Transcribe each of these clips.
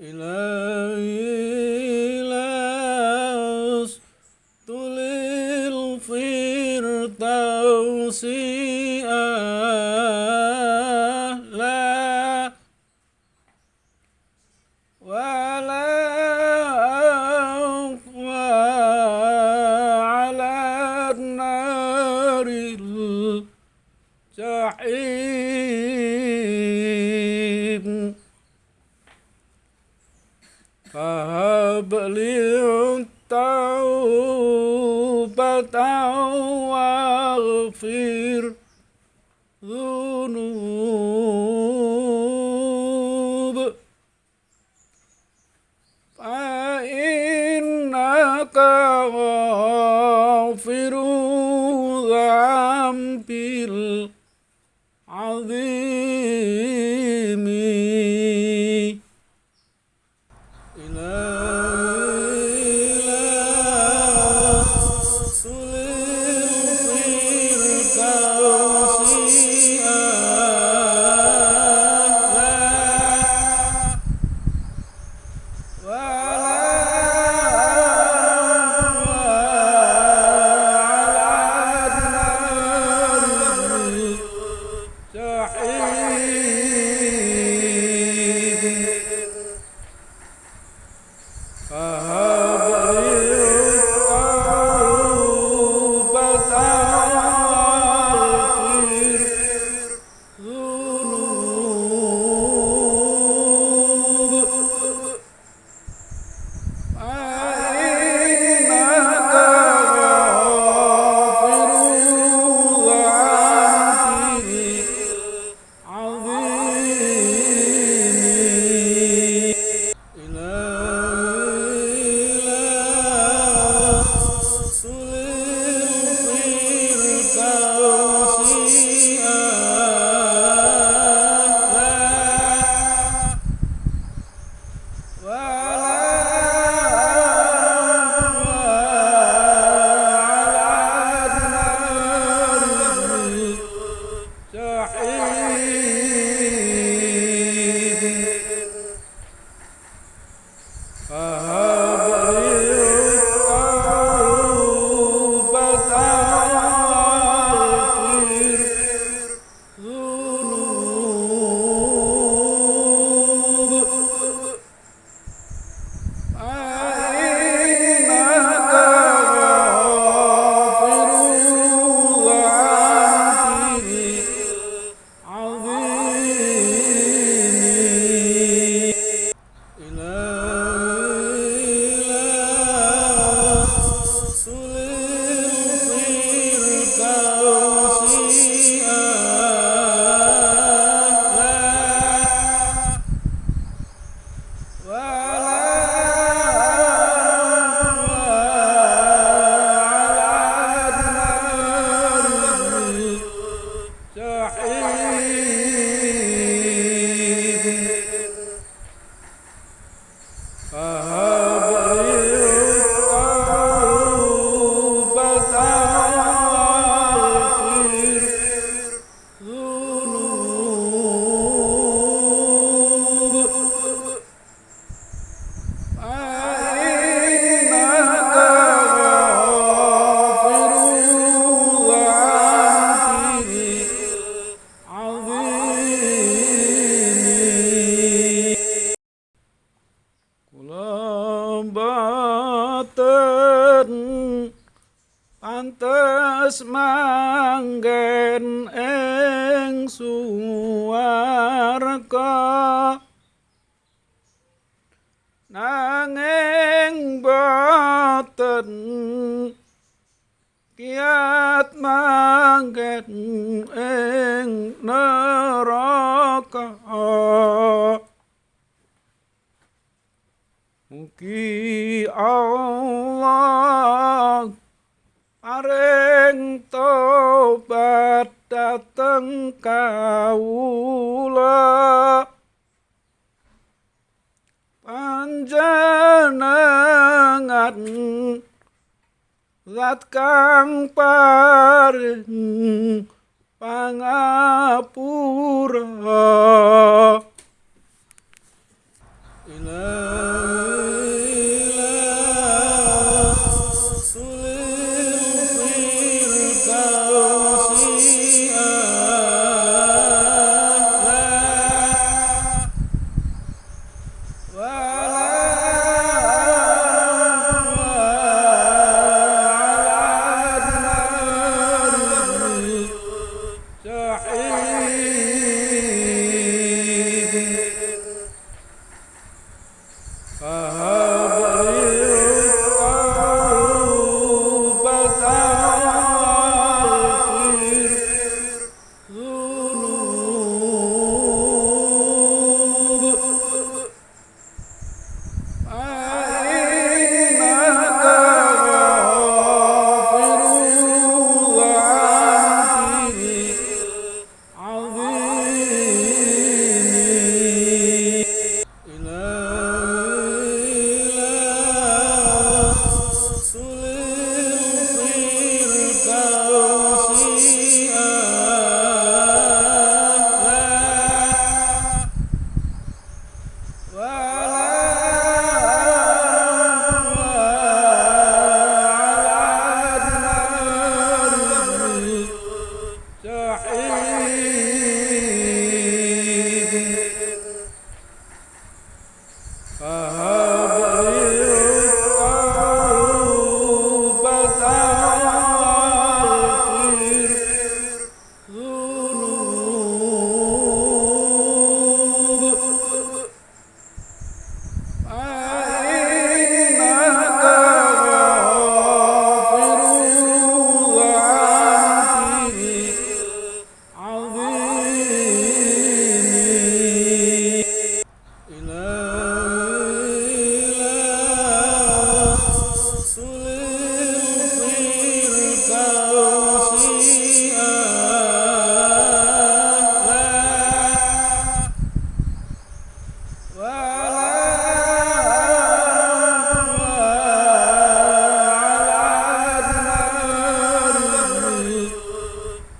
Eleven.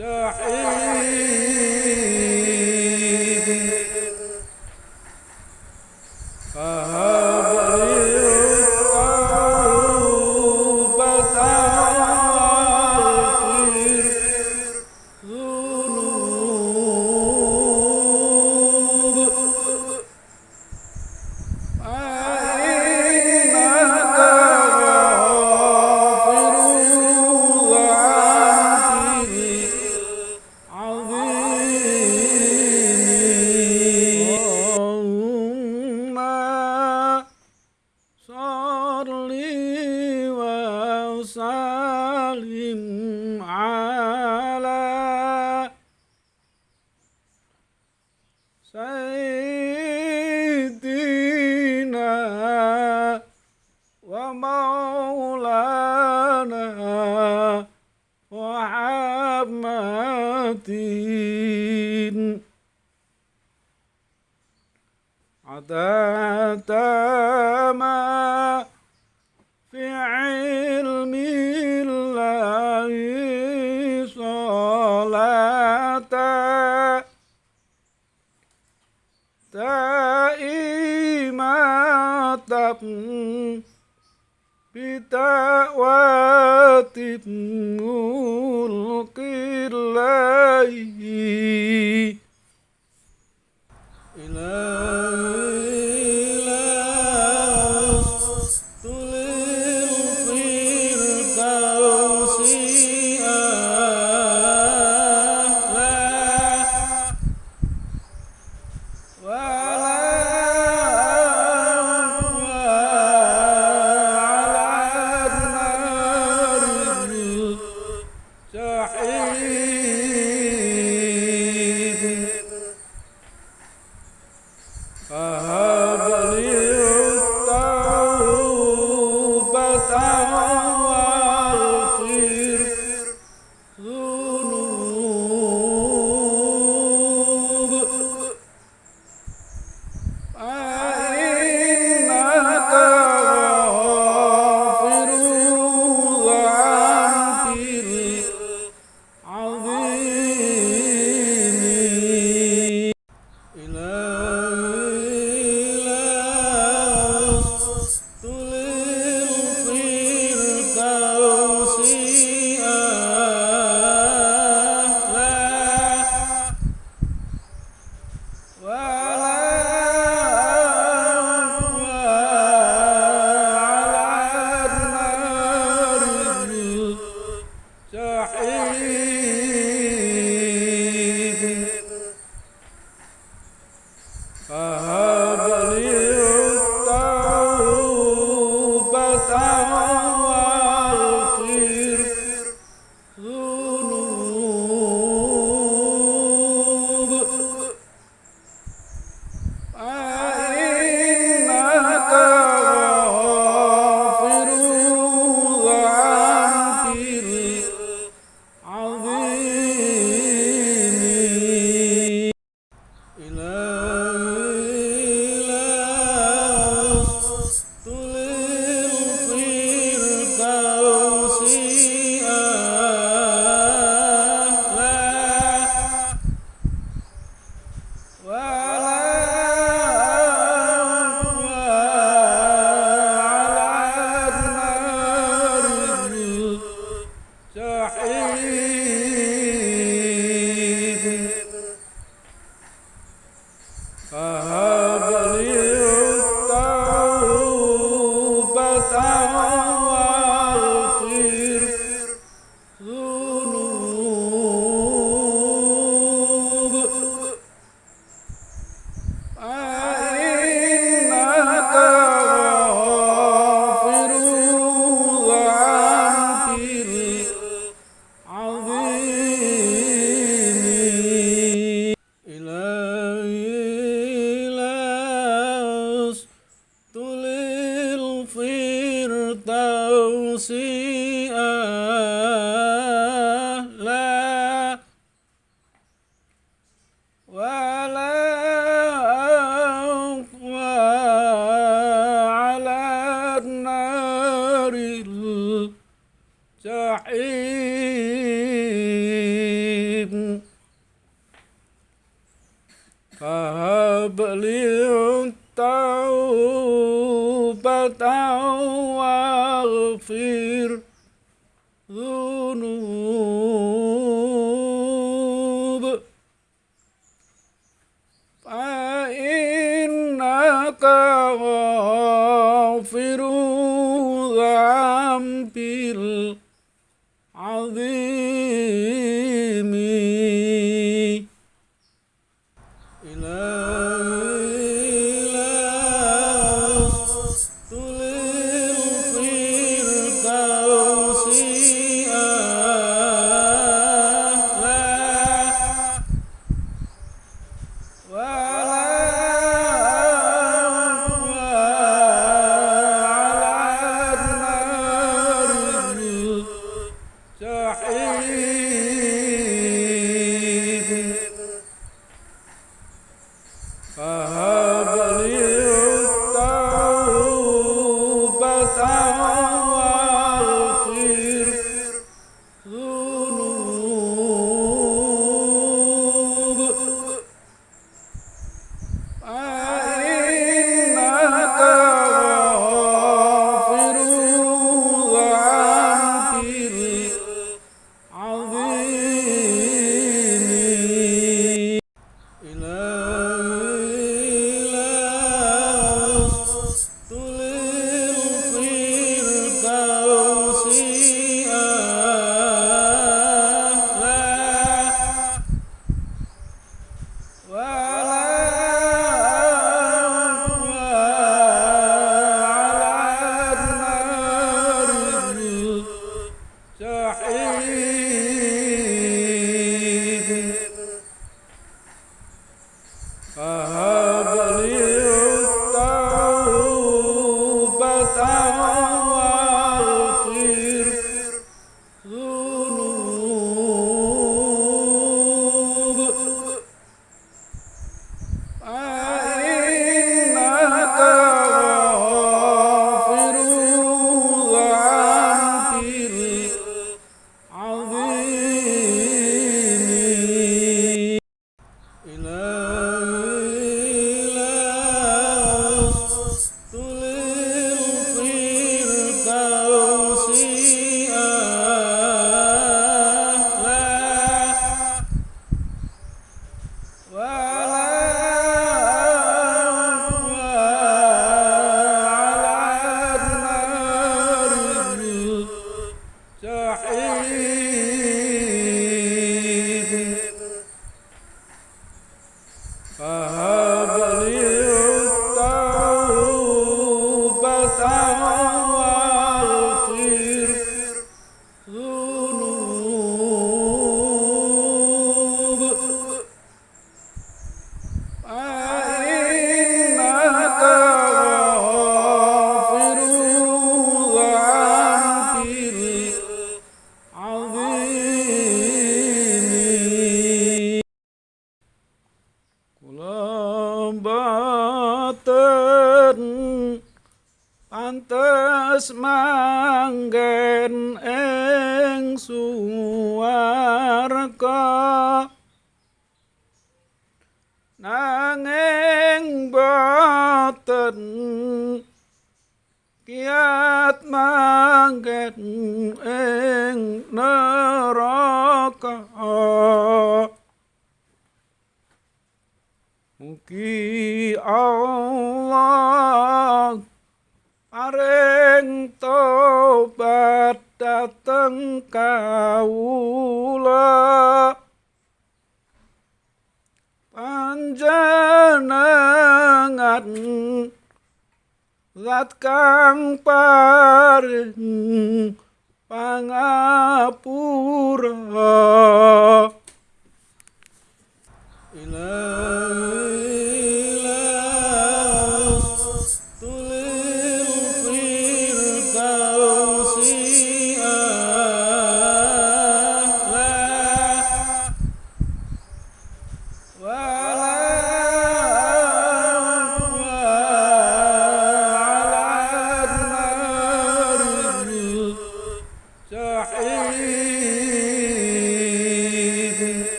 مستحيل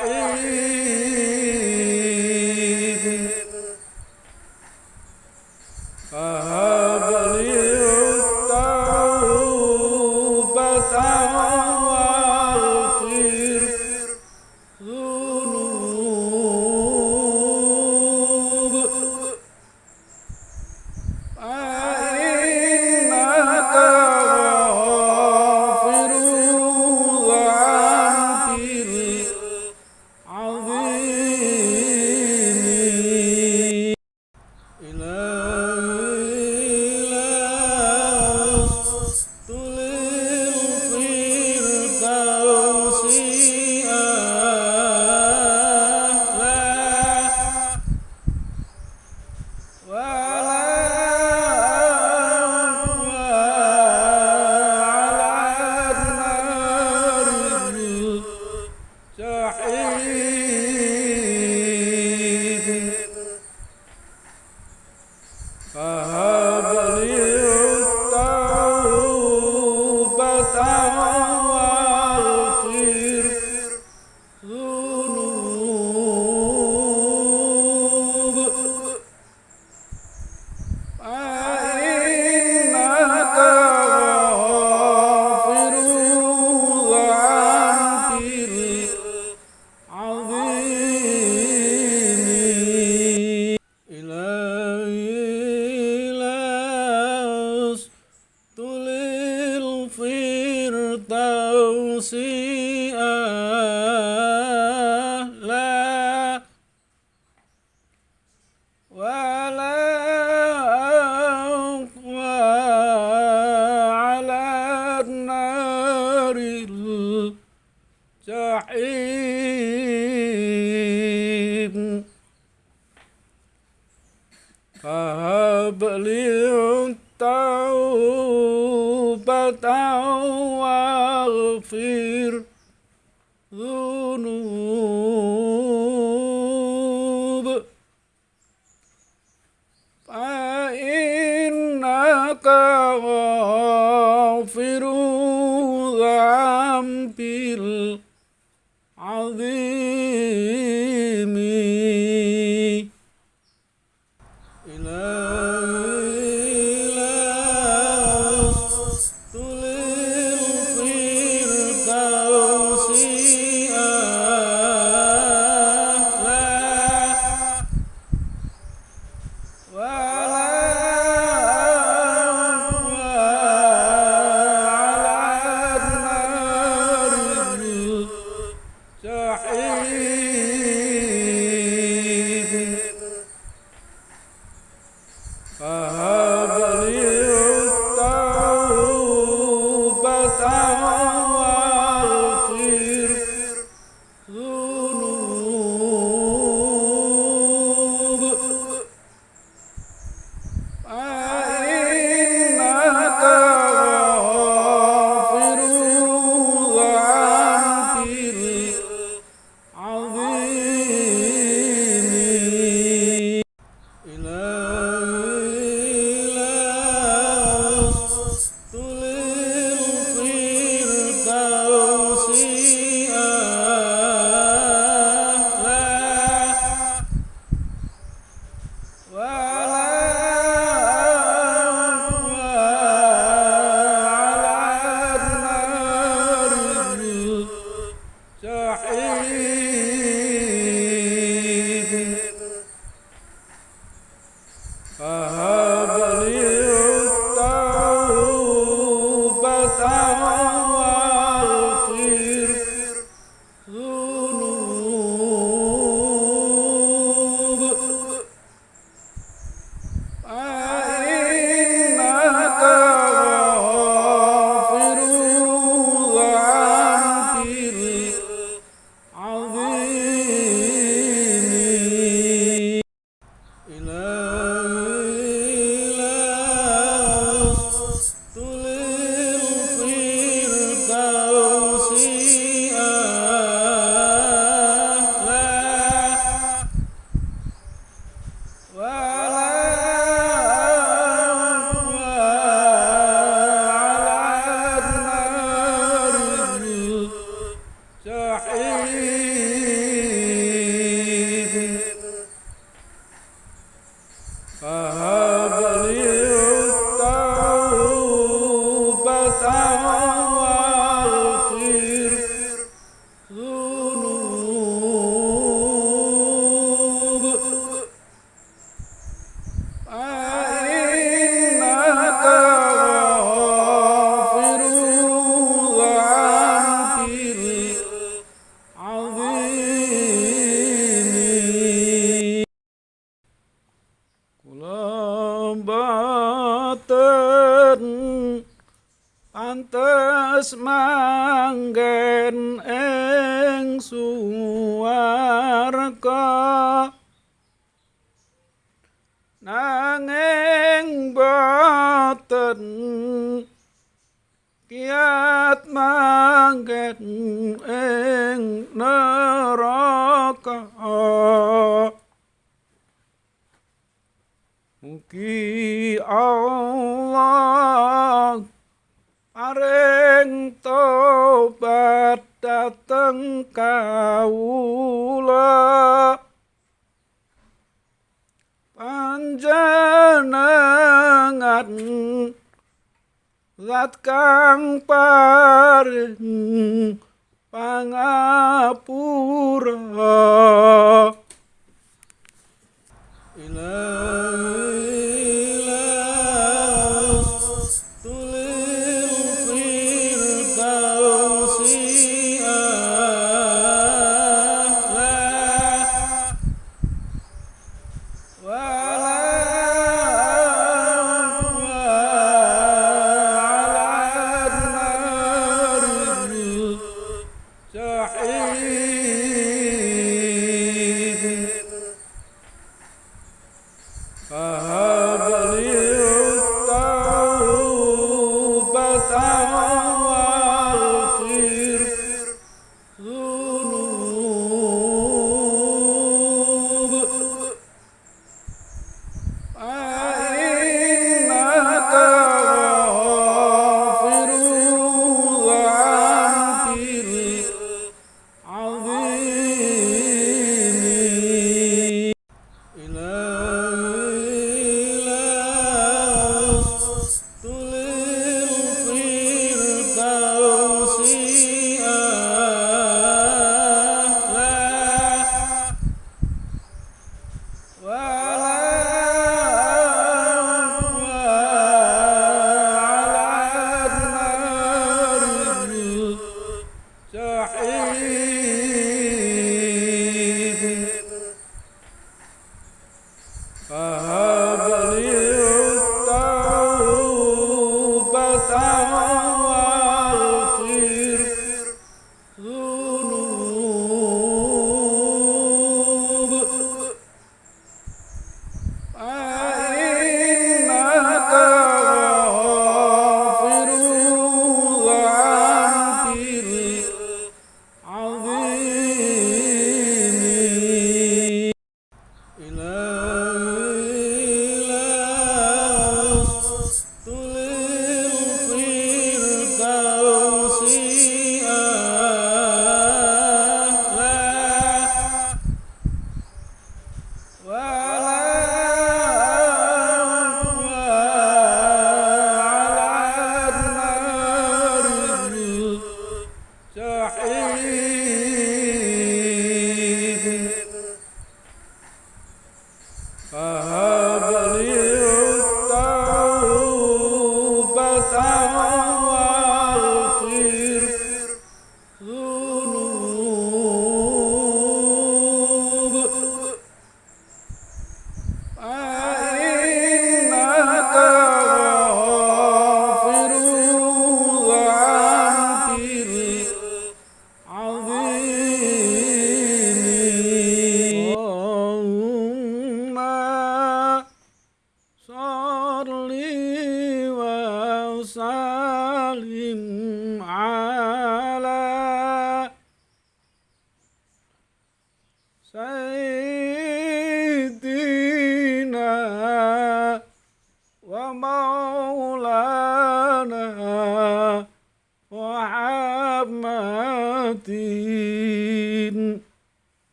Ei.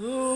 Ooh.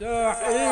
D'accord!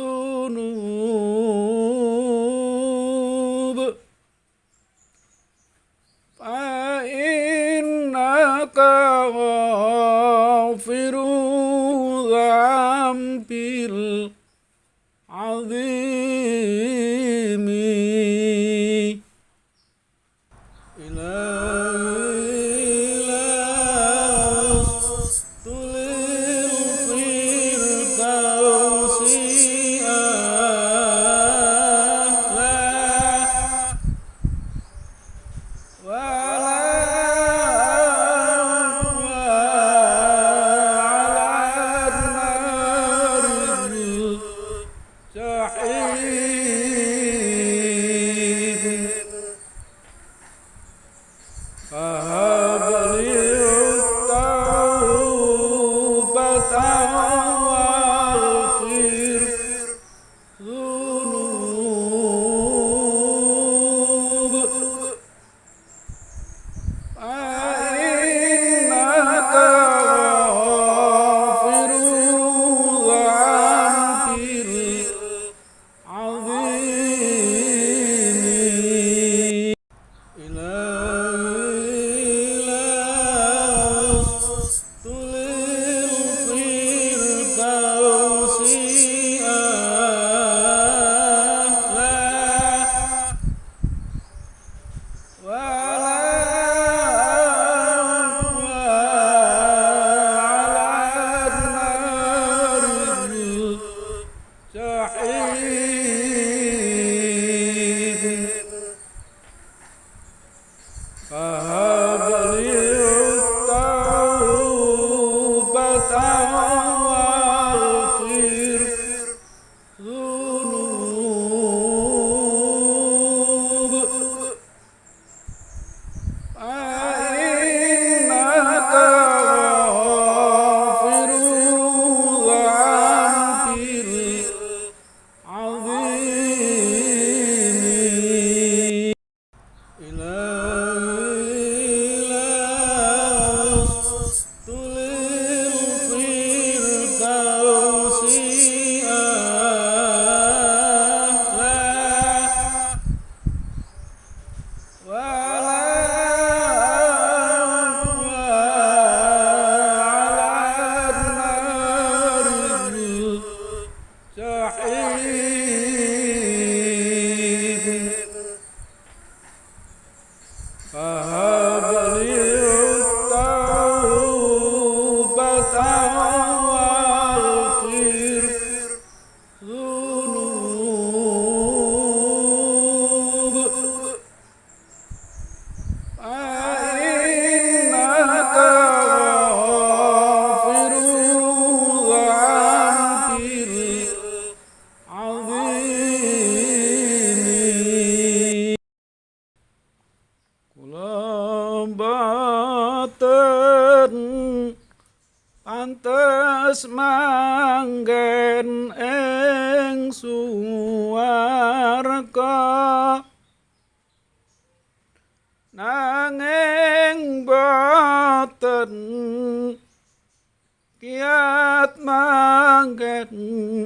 ಸೂನೂ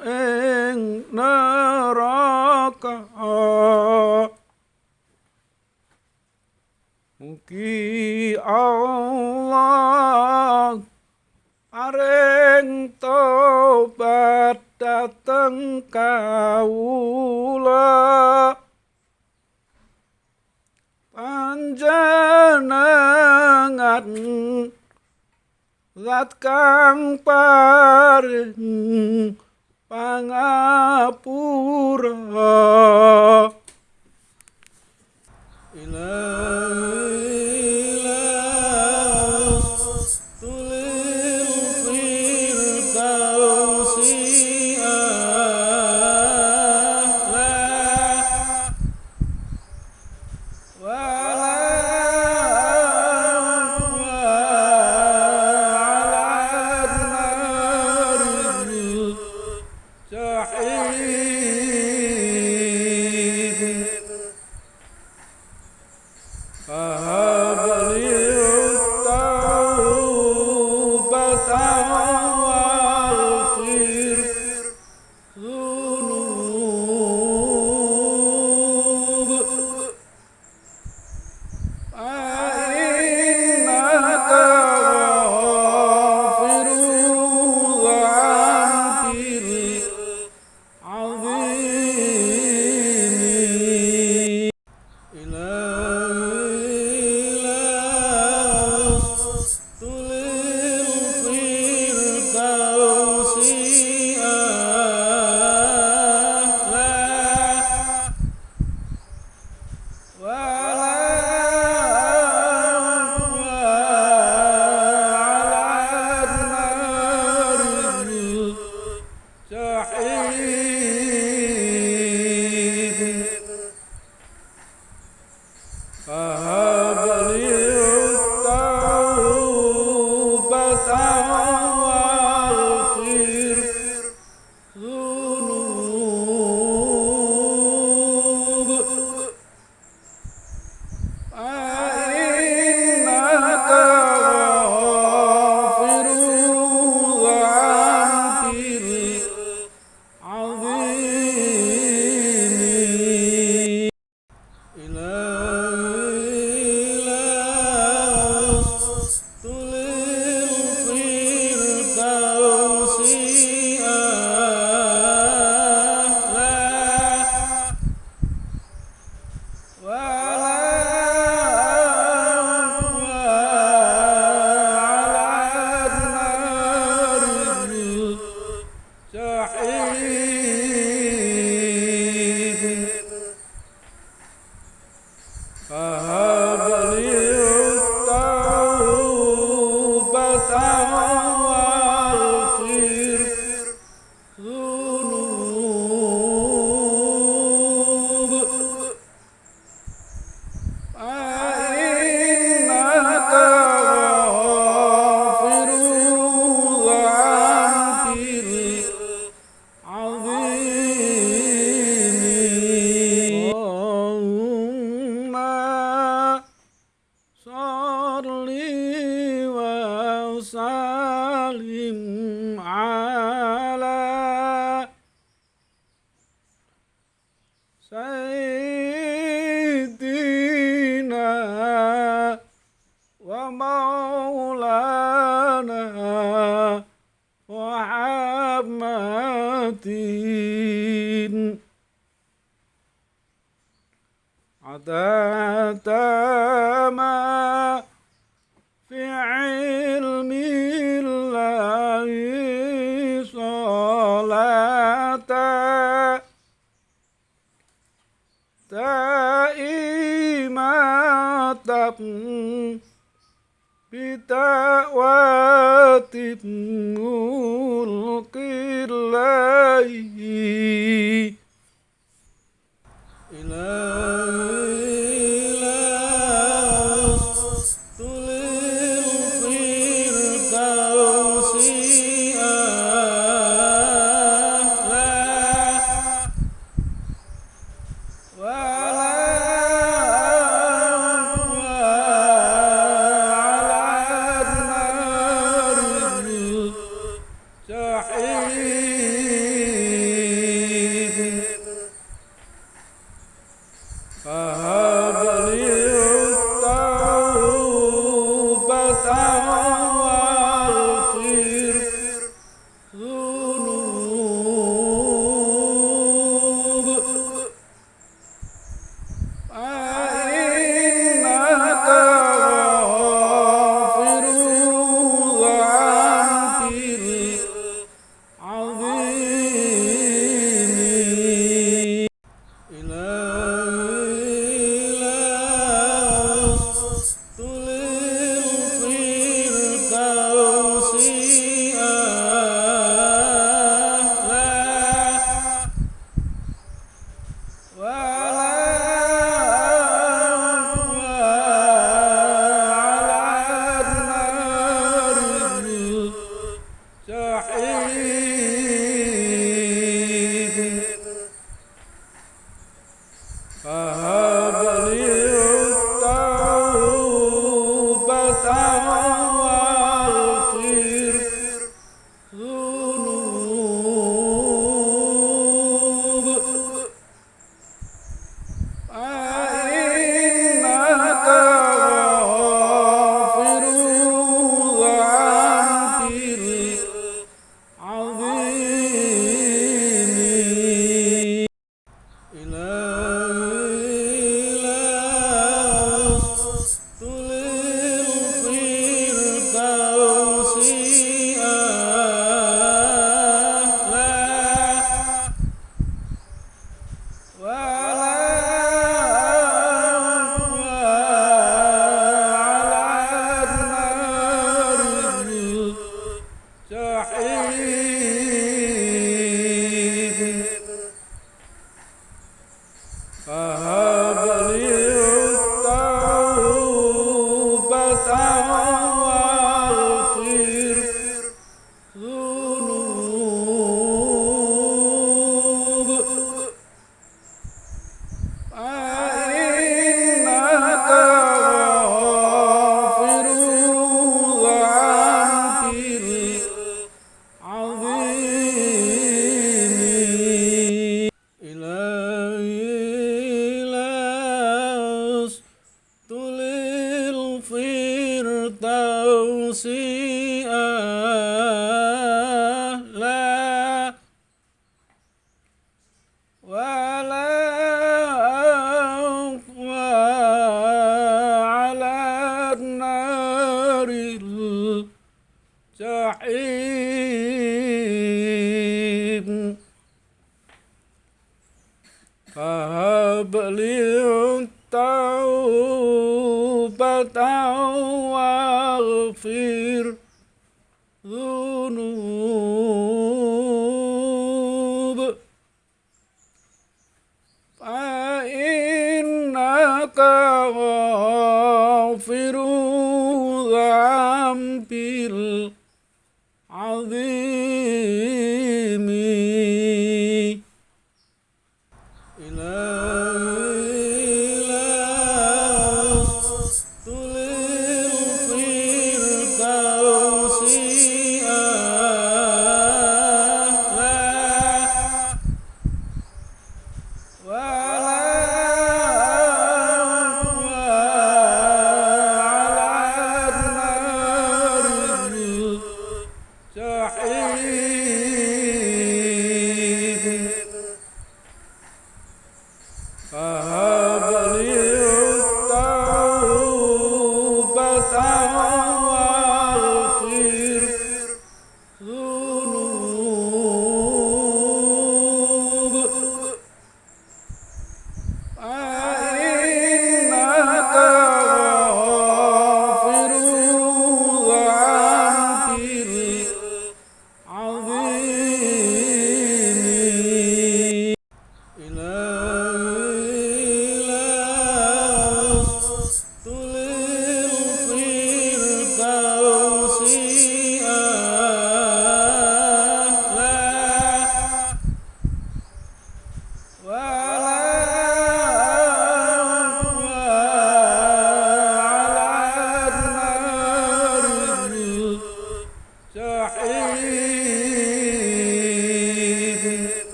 ing neraka. Mugi Allah Paring tobat dateng kawula. Panjenengan zat kang paring pangapura ilahi.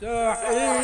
ساحر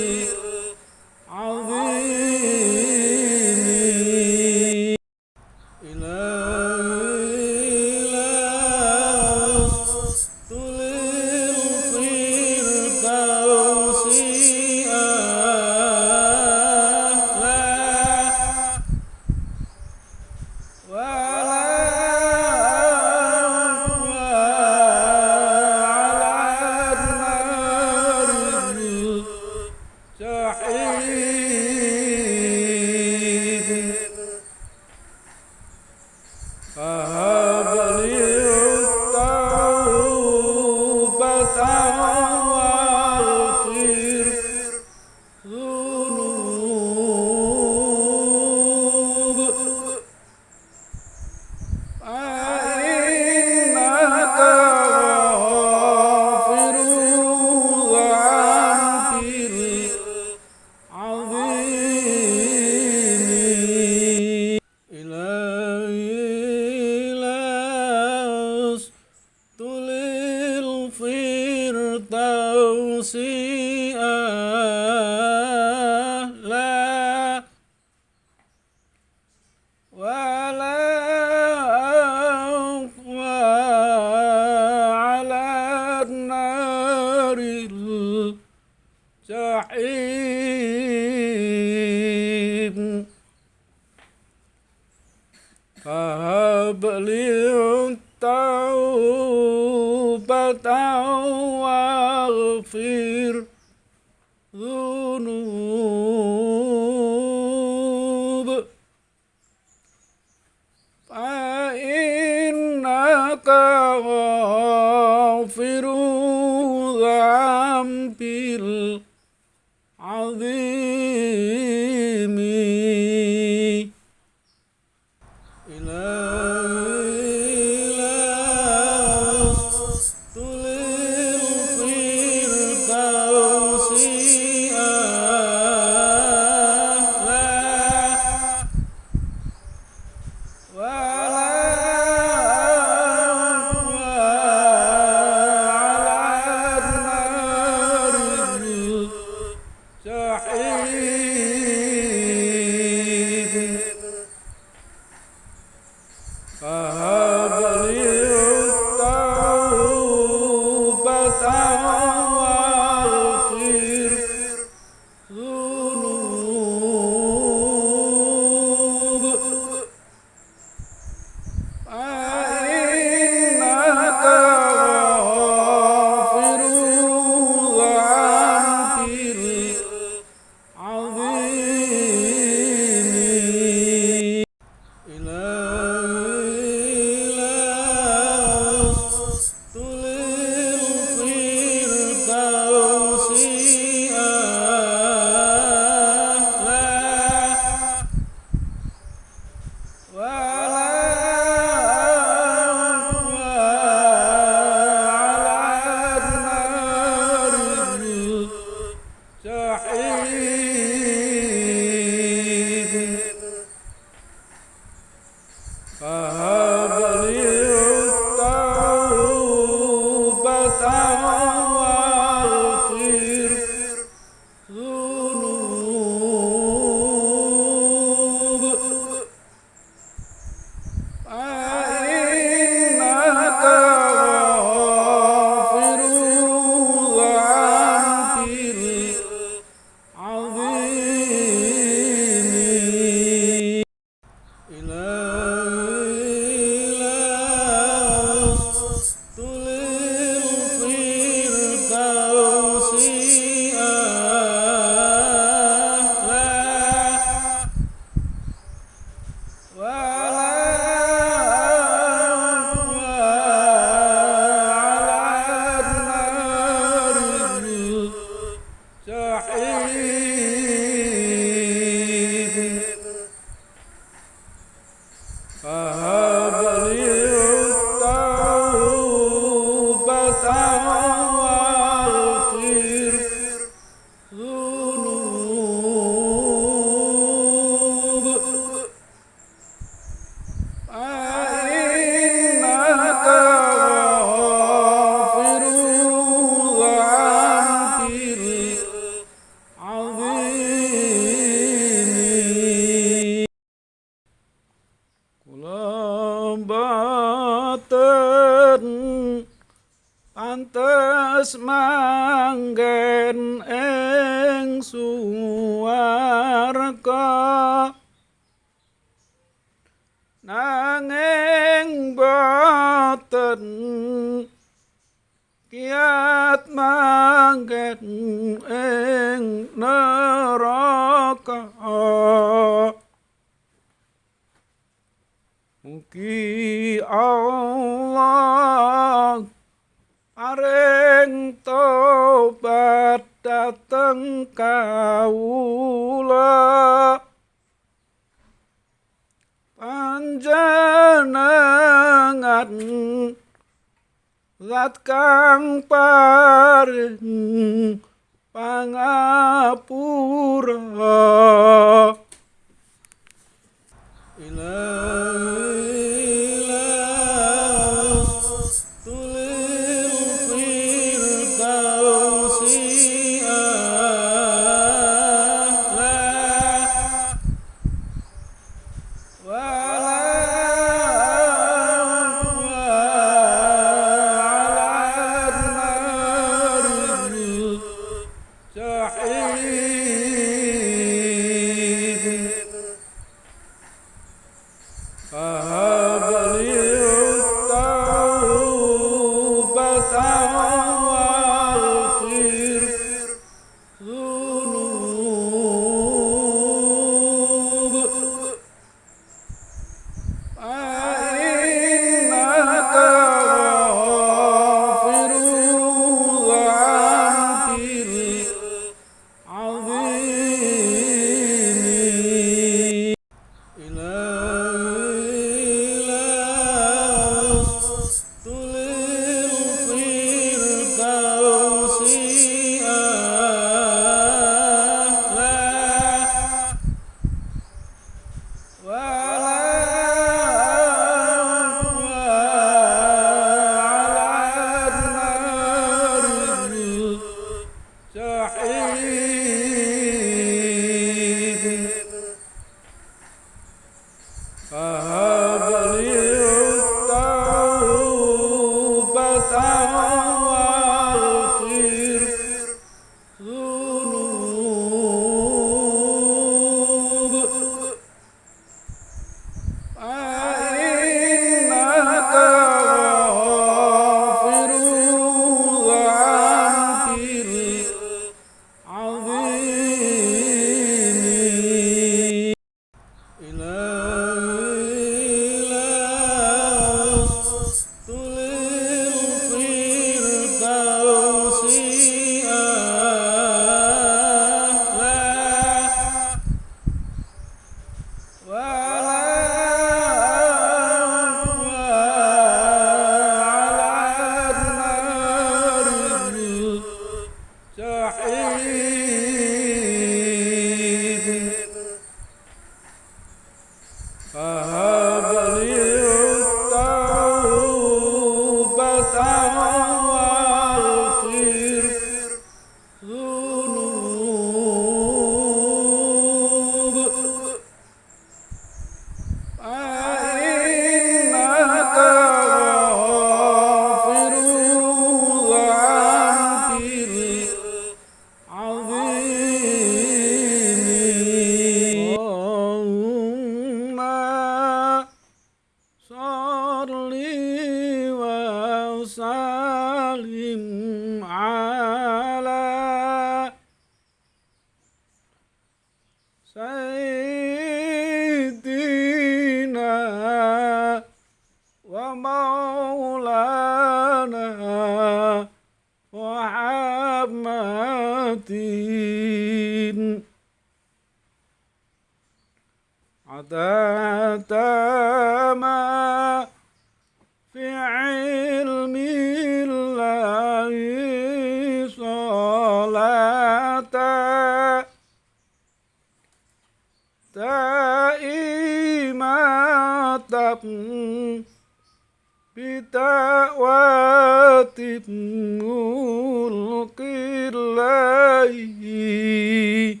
ملك الله جحيم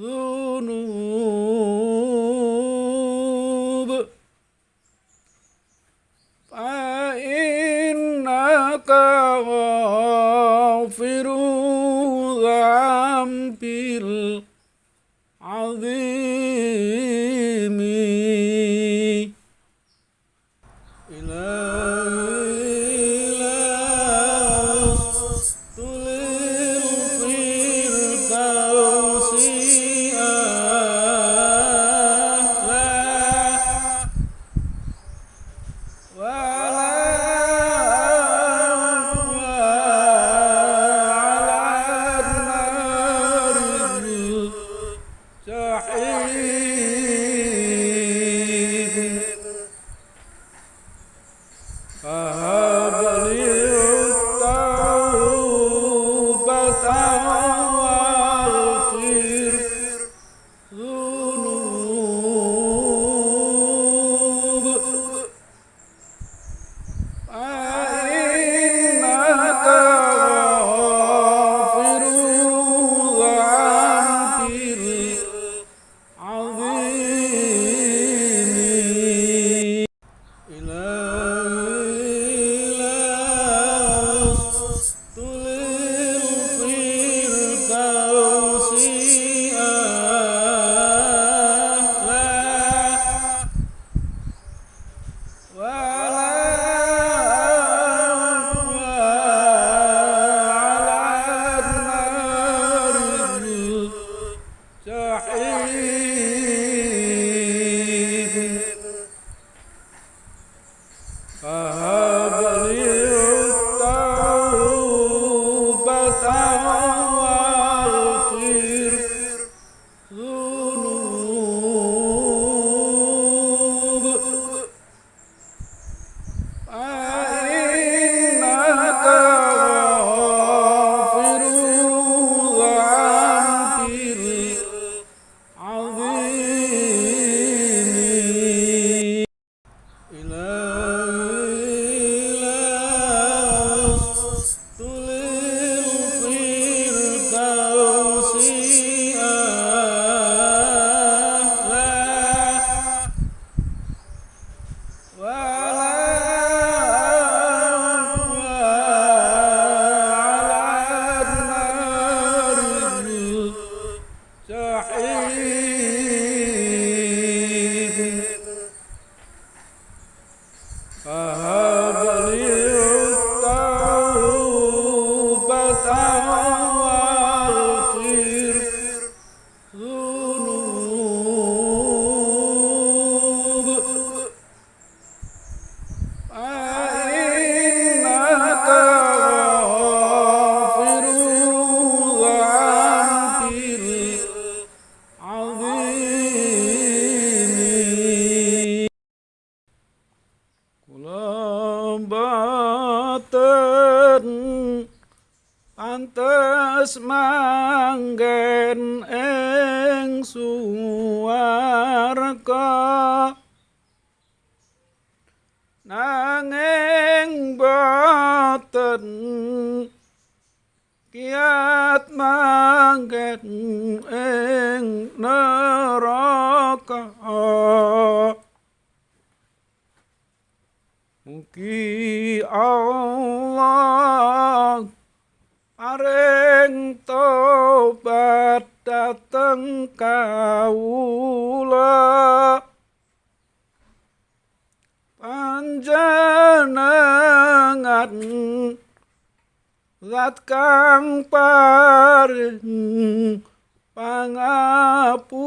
Oh no. get in neraka. Mugi Allah Paring tobat dateng kaula Panjenengan Zat kang pangapura.